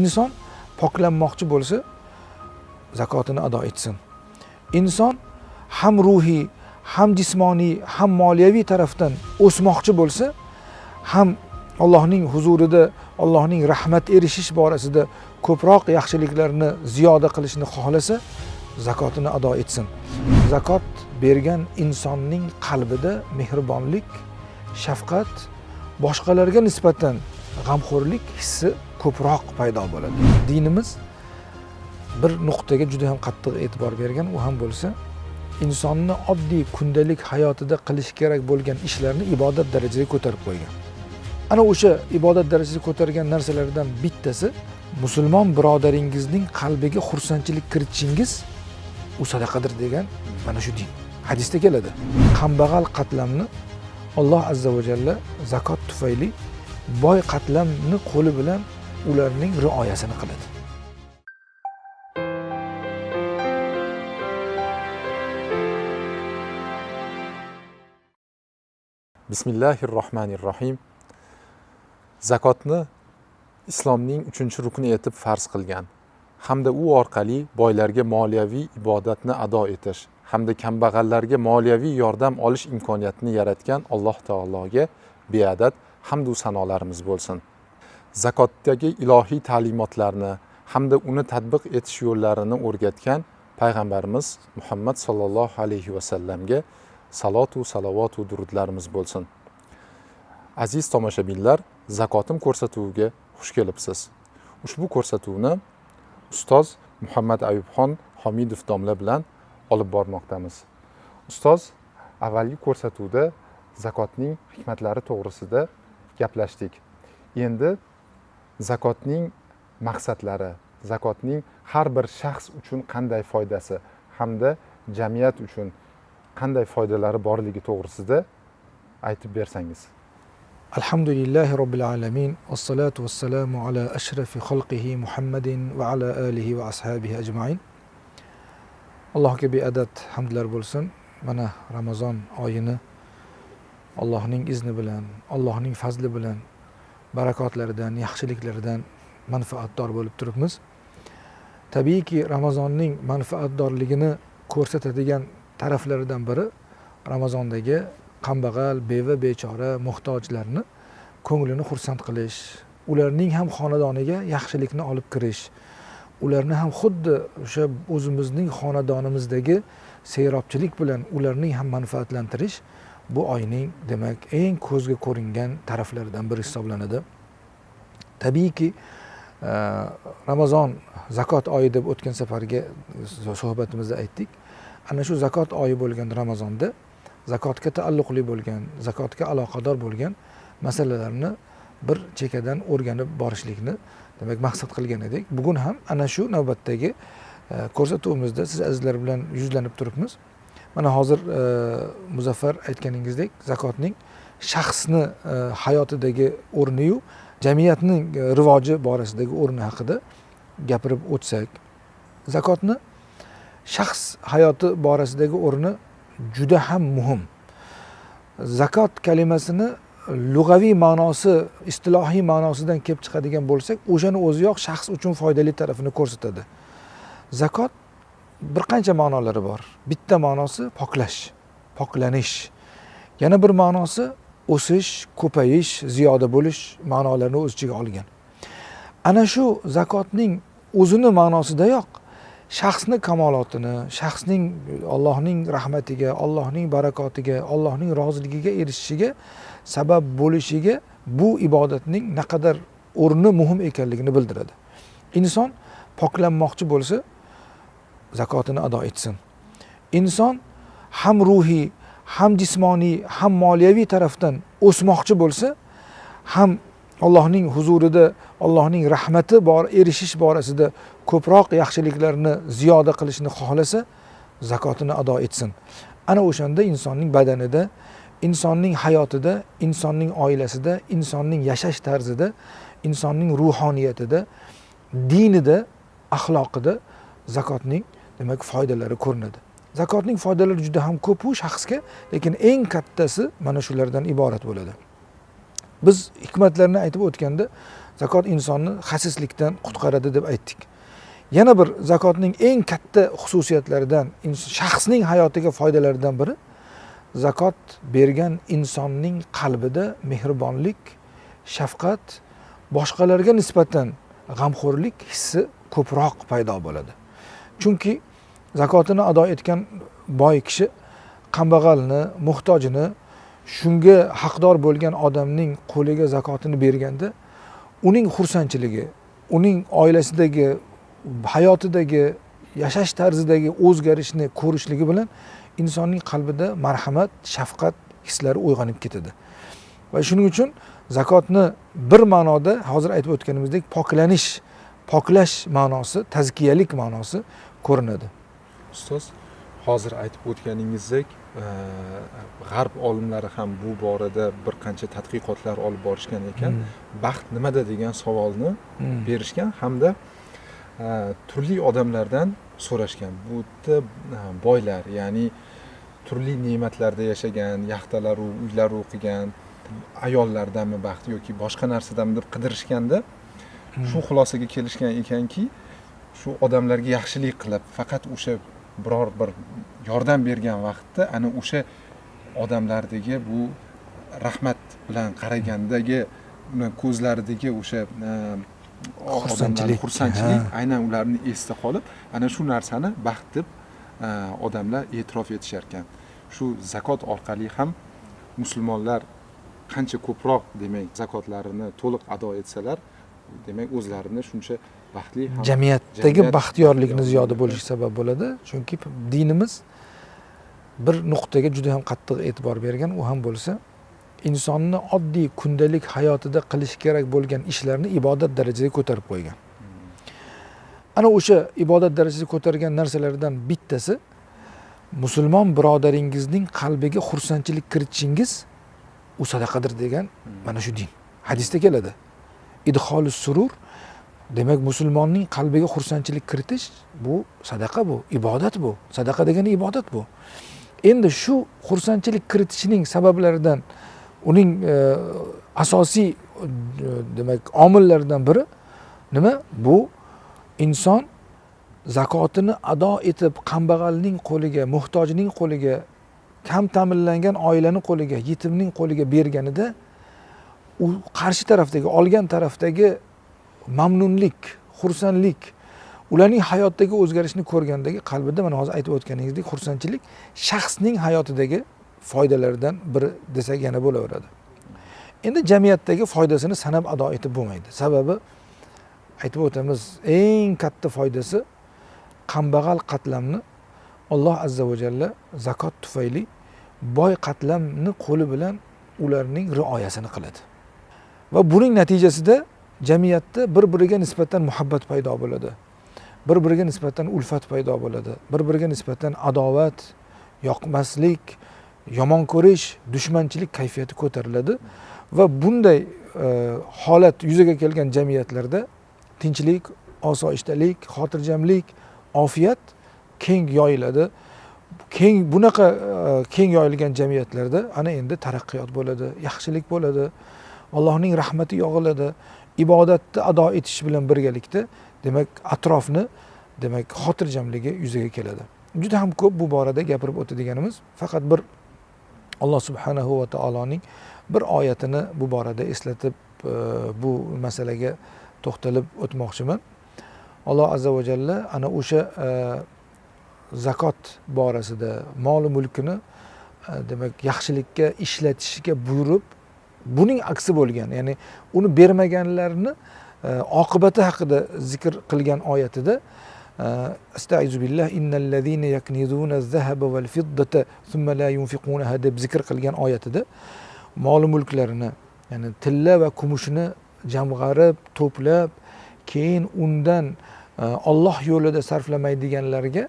inson poklanmoqchi bo'lsa zakotini ado etsin. Inson ham ruhiy ham jismoniy ham moliyaviy tarafdan o'smoqchi bo'lsa ham allohning huzurida allohning rahmat erishish borasida ko'proq yaxshiliklarni ziyoda qilishni xohlasa zakotini ado etsin. Zakot bergan insonning qalbida mehribonlik shafqat boshqalarga nisbatan g'amxo'rlik hissi ko'proq paydo bo'ladi. Dinimiz bir nuqtaga juda ham qattiq e'tibor bergan u ham bo'lsa insonni oddiy kundalik hayotida qilish kerak bo'lgan ishlarni ibodat darajasiga ko'tarib qo'ygan. Ana o'sha ibodat darajasiga ko'targan narsalardan bittasi musulmon birodaringizning qalbiga xursandchilik kiritishingiz u sadaqadir degan mana shu din. Hadisda keladi. Kambag'al qatlamni alloh azza va jalla zakot tufayli boy qatlamni qo'li bilan ularning rioyasini qiladi. Bismillahi rohmanir rohim zakotni islomning uchinchi rukni etib farz qilgan hamda u orqali boylarga moliyaviy ibodatni ado etish hamda kambag'allarga moliyaviy yordam olish imkoniyatini yaratgan alloh taologa beadad hamdu sanolarimiz bo'lsin. Zakotdagi ilohiy ta'limotlarni hamda uni tadbiq etish yo'llarini o'rgatgan payg'ambarimiz muhammad sollallohu alayhi vasallamga salotu salovatu durudlarimiz bo'lsin. Aziz tomoshabinlar zakotim ko'rsatuviga xush kelibsiz. Ushbu ko'rsatuvni ustoz muhammad ayubxon homidov domla bilan olib bormoqdamiz. Ustoz avvalgi ko'rsatuvda zakotning hikmatlari to'g'risida gaplashdik. Endi zakotning maqsadlari zakotning har bir shaxs uchun qanday foydasi hamda jamiyat uchun qanday foydalari borligi to'g'risida aytib bersangiz. Alhamdulillahi robbil alamin vassalotu vassalamu ala ashrafi xalqihi muhammadin va ala alihi va ashabihi ajmain. Allohga beadad hamdlar bo'lsin. Mana ramazon oyini allohning izni bilan allohning fazli bilan barakotlaridan yaxshiliklaridan manfaatdor bo'lib turibmiz. Tabiiyki ramazonning manfaatdorligini ko'rsatadigan taraflaridan biri ramazondagi kambag'al beva bechora muhtojlarni ko'nglini xursand qilish ularning ham xonadoniga yaxshilikni olib kirish ularni ham xuddi o'sha o'zimizning xonadonimizdagi seyrobchilik bilan ularning ham manfaatlantirish bu oyning demak eng ko'zga ko'ringan taraflaridan biri hisoblanadi. Tabiiyki e, ramazon zakot oyi deb o'tgan safargi suhbatimizda aytdik. Ana shu zakot oyi bo'lgan ramazonda zakotga taalluqli bo'lgan zakotga aloqador bo'lgan masalalarni bir chekkadan o'rganib borishlikni demak maqsad qilgan edik. Bugun ham ana shu navbatdagi e, ko'rsatuvimizda siz azizlar bilan yuzlanib turibmiz. Mana hozir e, muzaffar aytganingizdek zakotning shaxsni e, hayotidagi o'rniyu jamiyatning e, rivoji borasidagi o'rni haqida gapirib o'tsak zakotni shaxs hayoti borasidagi o'rni juda ham muhim. Zakot kalimasini lug'aviy ma'nosi istilohiy ma'nosidan kelib chiqadigan bo'lsak o'shani o'ziyoq shaxs uchun foydali tarafini ko'rsatadi. Zakot bir qancha ma'nolari bor. Bitta ma'nosi poklash poklanish. Yana bir ma'nosi o'sish ko'payish ziyoda bo'lish ma'nolarini o'z ichiga olgan. Ana shu zakotning o'zini ma'nosidayoq shaxsni kamolotini shaxsning allohning rahmatiga allohning barakotiga allohning roziligiga erishishiga sabab bo'lishiga bu ibodatning naqadar o'rni muhim ekanligini bildiradi. Inson poklanmoqchi bo'lsa zakotini ado etsin. Inson ham ruhiy ham jismoniy ham moliyaviy tarafdan o'smoqchi bo'lsa ham allohning huzurida allohning rahmati bor erishish borasida ko'proq yaxshiliklarni ziyoda qilishni xohlasa zakotini ado etsin. Ana o'shanda insonning badanida insonning hayotida insonning oilasida insonning yashash tarzida insonning ruhoniyatida dinida axloqida zakotning demak foydalari ko'rinadi. Zakotning foydalari juda ham ko'pu shaxsga lekin eng kattasi mana shulardan iborat bo'ladi. Biz hikmatlarni aytib o'tganda zakot insonni xasislikdan qutqaradi deb aytdik. Yana bir zakotning eng katta xususiyatlaridan shaxsning hayotiga foydalaridan biri zakot bergan insonning qalbida mehribonlik shafqat boshqalarga nisbatan g'amxo'rlik hissi ko'proq paydo bo'ladi. Chunki zakotini ado etgan boy kishi kambag'alni muhtojini shunga haqdor bo'lgan odamning qo'liga zakotini berganda uning xursandchiligi uning oilasidagi hayotidagi yashash tarzidagi o'zgarishni ko'rishligi bilan insonning qalbida marhamat shafqat hislari uyg'onib ketadi. Va shuning uchun zakotni bir ma'noda hozir aytib o'tganimizdek poklanish poklash ma'nosi tazkiyalik ma'nosi ko'rinadi. Ustoz hozir aytib o'tganingizdek g'arb olimlari ham bu borada bir qancha tadqiqotlar olib borishgan ekan hmm. baxt nimada degan savolni hmm. berishgan hamda turli odamlardan so'rashgan bu yerda boylar ya'ni turli ne'matlarda yashagan yaxtalaru uylaru qilgan ayollardanmi baxt yoki boshqa narsadanmi deb qidirishganda hmm. shu xulosaga kelishgan ekanki shu odamlarga yaxshilik qilib faqat o'sha biror bir yordam bergan vaqtda ana o'sha odamlardagi bu rahmat bilan qaragandagi ko'zlaridagi o'sha e, xursandchilik. xursandchilik aynan ularni esda qolib ana shu narsani baxt deb e, odamlar e'tirof etishar ekan. Shu zakot orqali ham musulmonlar qancha ko'proq demak zakotlarini to'liq ado etsalar demak o'zlarini shuncha jamiyatdagi baxtiyorlikni ziyoda bo'lishiga sabab bo'ladi. Chunki dinimiz bir nuqtaga juda ham qattiq e'tibor bergan u ham bo'lsa insonni oddiy kundalik hayotida qilish kerak bo'lgan ishlarni ibodat darajasiga ko'tarib qo'ygan. Ana o'sha ibodat darajasiga ko'targan narsalardan bittasi musulmon birodaringizning qalbiga xursandchilik kiritishingiz u sadaqadir degan mana shu din. Hadisda keladi. Idholi surur demak musulmonning qalbiga xursandchilik kiritish bu sadaqa bu ibodat bu. Sadaqa degani ibodat bu. Endi shu xursandchilik kiritishning sabablaridan uning e, asosiy e, demak omillaridan biri nima? Bu inson zakotini ado etib kambag'alning qo'liga muhtojning qo'liga kam ta'minlangan oilani qo'liga yetimning qo'liga berganida u qarshi tarafdagi olgan tarafdagi mamnunlik xursandlik ularning hayotdagi o'zgarishni ko'rgandagi qalbida mana hozir aytib o'tganingizdek xursandchilik shaxsning hayotidagi foydalaridan biri desak yana bo'laveradi. Endi jamiyatdagi foydasini sanab ado etib bo'lmaydi. Sababi aytib o'tamiz eng katta foydasi kambag'al qatlamni alloh azza va jalla zakot tufayli boy qatlamni qo'li bilan ularning rioyasini qiladi. Va buning natijasida jamiyatda bir biriga nisbatan muhabbat paydo bo'ladi. Bir biriga nisbatan ulfat paydo bo'ladi. Bir biriga nisbatan adovat yoqmaslik yomon ko'rish dushmanchilik kayfiyati ko'tariladi. Va bunday e, holat yuzaga kelgan jamiyatlarda tinchlik osoyishtalik xotirjamlik ofiyat keng yoyiladi. Keng bunaqa e, keng yoyilgan jamiyatlarda ana endi taraqqiyot bo'ladi yaxshilik bo'ladi. Allohning rahmati yog'iladi. Ibodatni ado etish bilan birgalikda demak atrofni demak xotirjamligi yuzaga keladi. Juda ham ko'p bu borada gapirib o'tadiganimiz faqat bir alloh subhanahu va taoloning bir oyatini bu borada eslatib e, bu masalaga to'xtalib o'tmoqchiman. Alloh azza va jalla ana o'sha e, zakot borasida moli mulkini e, demak yaxshilikka ishlatishga buyurib buning aksi bo'lgan ya'ni uni bermaganlarni e, oqibati haqida zikr qilgan oyatida e, astaizu innallazina yaknizuna zahaba val thumma la yunfiqunaha deb zikr qilgan oyatida mol mulklarini ya'ni tilla va kumushni jamg'arib to'plab keyin undan e, Alloh olloh yo'lida sarflamaydiganlarga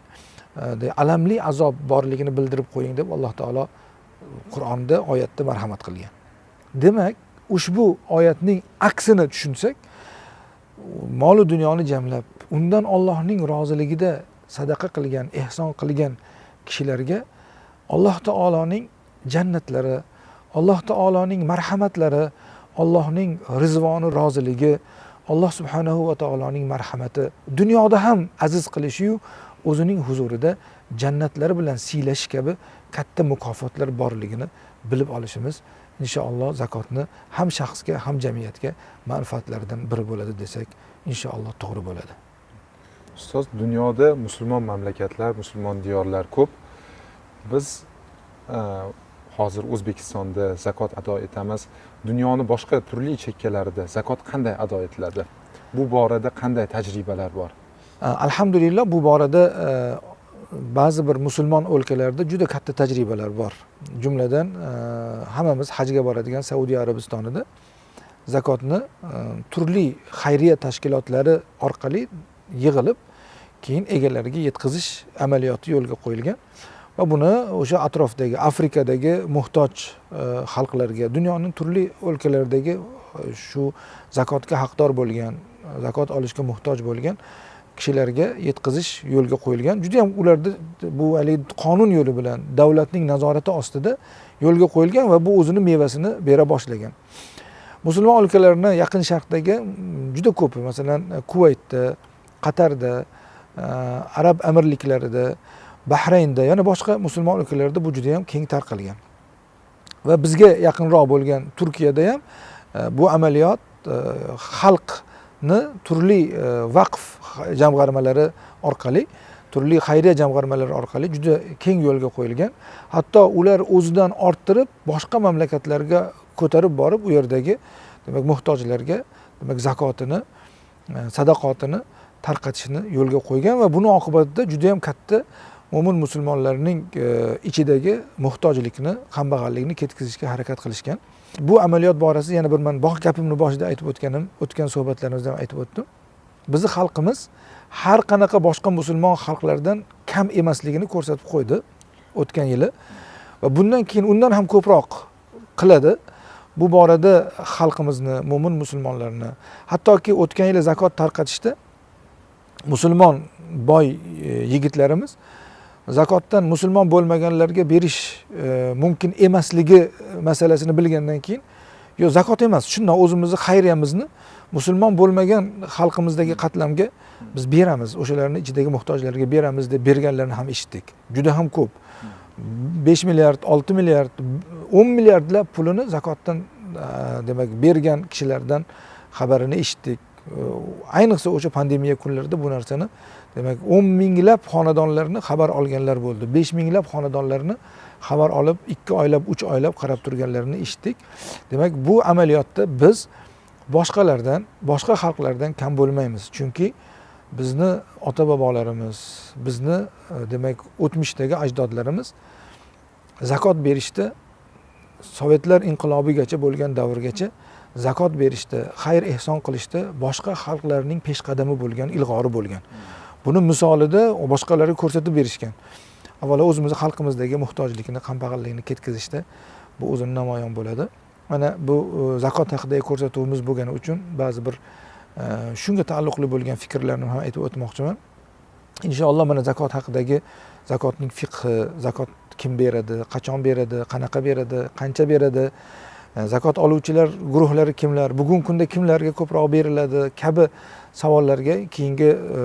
e, alamli azob borligini bildirib qo'ying deb alloh taolo qur'onda oyatda marhamat qilgan. Demak ushbu oyatning aksini tushunsak molu dunyoni jamlab undan ollohning roziligida sadaqa qilgan ehson qilgan kishilarga alloh taoloning jannatlari alloh taoloning marhamatlari allohning rizvoni roziligi alloh subhanahu va taoloning marhamati dunyoda ham aziz qilishiyu o'zining huzurida jannatlari bilan siylash kabi katta mukofotlar borligini bilib olishimiz inshaalloh zakotni ham shaxsga ham jamiyatga manfaatlaridan biri bo'ladi desak inshaalloh to'g'ri bo'ladi. Ustoz dunyoda musulmon mamlakatlar musulmon diyorlar ko'p. Biz e, hozir o'zbekistonda zakot ado etamiz. Dunyoni boshqa turli chekkalarida zakot qanday ado etiladi? Bu borada qanday tajribalar bor? Alhamdulillah bu borada e, ba'zi bir musulmon o'lkalarda juda katta tajribalar bor. Jumladan e, hammamiz hajga boradigan saudiya arabistonida zakotni e, turli xayriya tashkilotlari orqali yig'ilib keyin egalariga yetkazish amaliyoti yo'lga qo'yilgan va buni o'sha atrofdagi afrikadagi muhtoj e, xalqlarga dunyoning turli o'lkalaridagi shu zakotga haqdor bo'lgan zakot olishga muhtoj bo'lgan kishilarga yetkazish yo'lga qo'yilgan. Juda yam ularda bu haligi qonun yo'li bilan davlatning nazorati ostida yo'lga qo'yilgan va bu o'zini mevasini bera boshlagan. Musulmon o'lkalarini yaqin sharqdagi mm, juda ko'p masalan e, kuvaytda qatarda e, arab amirliklarida bahraynda yana boshqa musulmon o'lkalarda bu juda yam keng tarqalgan. Va bizga yaqinroq bo'lgan turkiyada ham e, bu amaliyot xalq ni turli e, vaqf jamg'armalari orqali turli xayriya jamg'armalari orqali juda keng yo'lga qo'yilgan. Hatto ular o'zidan orttirib boshqa mamlakatlarga ko'tarib borib u yerdagi demak muhtojlarga demak zakotini e, sadaqotini tarqatishni yo'lga qo'ygan va buni oqibatida juda yam katta mo'min musulmonlarning e, ichidagi muhtojlikni kambag'allikni ketkazishga harakat qilishgan. Bu amaliyot borasida yana bir man gapimni boshida aytib o'tganim o'tgan suhbatlarimizda ham aytib o'tdim. Bizni xalqimiz har qanaqa boshqa musulmon xalqlardan kam emasligini ko'rsatib qo'ydi o'tgan yili. Va bundan keyin undan ham ko'proq qiladi. Bu borada xalqimizni mo'min musulmonlarni hattoki o'tgan yili zakot tarqatishda musulmon boy e, yigitlarimiz zakotdan musulmon bo'lmaganlarga berish e, mumkin emasligi masalasini bilgandan keyin yo zakot emas shundoq o'zimizni xayriyamizni musulmon bo'lmagan xalqimizdagi qatlamga biz beramiz o'shalarni ichidagi muhtojlarga beramiz deb berganlarni ham eshitdik. Juda ham ko'p. Besh milliard olti milliard o'n milliardlab pulini zakotdan e, demak bergan kishilardan xabarini eshitdik. E, ayniqsa o'sha pandemiya kunlarida bu narsani demak o'n minglab xonadonlarni xabar olganlar bo'ldi. besh minglab xonadonlarni xabar olib ikki oylab uch oylab qarab turganlarini eshitdik. Demak bu amaliyotda biz boshqalardan boshqa xalqlardan kam bo'lmaymiz. Chunki bizni ota bobolarimiz bizni e, demak o'tmishdagi ajdodlarimiz zakot berishda sovetlar inqilobigacha bo'lgan davrgacha zakot berishda xayr ehson qilishda boshqa xalqlarning peshqadami bo'lgan ilg'ori bo'lgan. Buni misolida boshqalarga ko'rsatib berishgan. Avvalo o'zimizni xalqimizdagi muhtojlikni kambag'allikni ketkazishda bu o'zini namoyon bo'ladi. Mana bu e, zakot haqidagi ko'rsatuvimiz bo'lgani uchun ba'zi bir e, shunga taalluqli bo'lgan fikrlarni ham aytib o'tmoqchiman. Inshaalloh mana zakot haqidagi zakotning fiqhi zakot kim beradi qachon beradi qanaqa beradi qancha beradi e, zakot oluvchilar guruhlari kimlar bugungi kunda kimlarga ko'proq beriladi kabi savollarga keyingi e,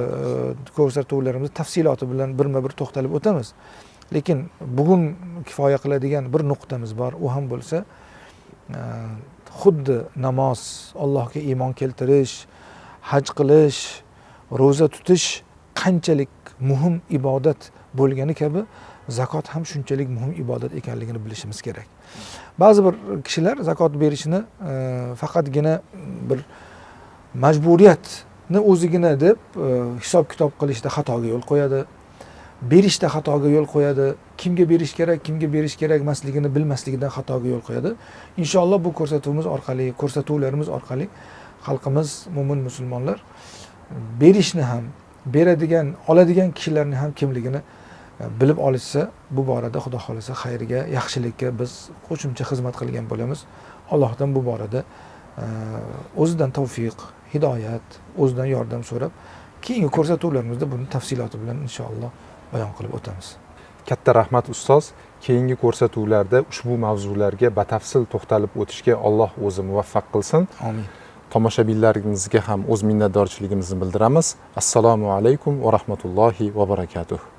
ko'rsatuvlarimiz tafsiloti bilan birma bir to'xtalib o'tamiz. Lekin bugun kifoya qiladigan bir nuqtamiz bor u ham bo'lsa e, xuddi namoz allohga iymon keltirish haj qilish ro'za tutish qanchalik muhim ibodat bo'lgani kabi zakot ham shunchalik muhim ibodat ekanligini bilishimiz kerak. Ba'zi bir kishilar zakot berishni e, faqatgina bir majburiyat ni o'zigina deb e, hisob kitob qilishda xatoga yo'l qo'yadi. Berishda xatoga yo'l qo'yadi. Kimga berish kerak kimga berish kerak emasligini bilmasligidan xatoga yo'l qo'yadi. Inshaalloh bu ko'rsatuvimiz orqali ko'rsatuvlarimiz orqali xalqimiz mo'min musulmonlar berishni ham beradigan oladigan kishilarni ham kimligini e, bilib olishsa bu borada xudo xohlasa xayrga yaxshilikka biz qo'shimcha xizmat qilgan bo'lamiz. Allohdan bu borada e, o'zidan tavfiq hidoyat o'zidan yordam so'rab keyingi ko'rsatuvlarimizda buni tafsiloti bilan inshaalloh bayon qilib o'tamiz. Katta rahmat ustoz. Keyingi ko'rsatuvlarda ushbu mavzularga batafsil to'xtalib o'tishga alloh o'zi muvaffaq qilsin. Amin. Tomoshabinlarimizga ham o'z minnatdorchiligimizni bildiramiz. Assalomu alaykum va rahmatullohi va barakatuh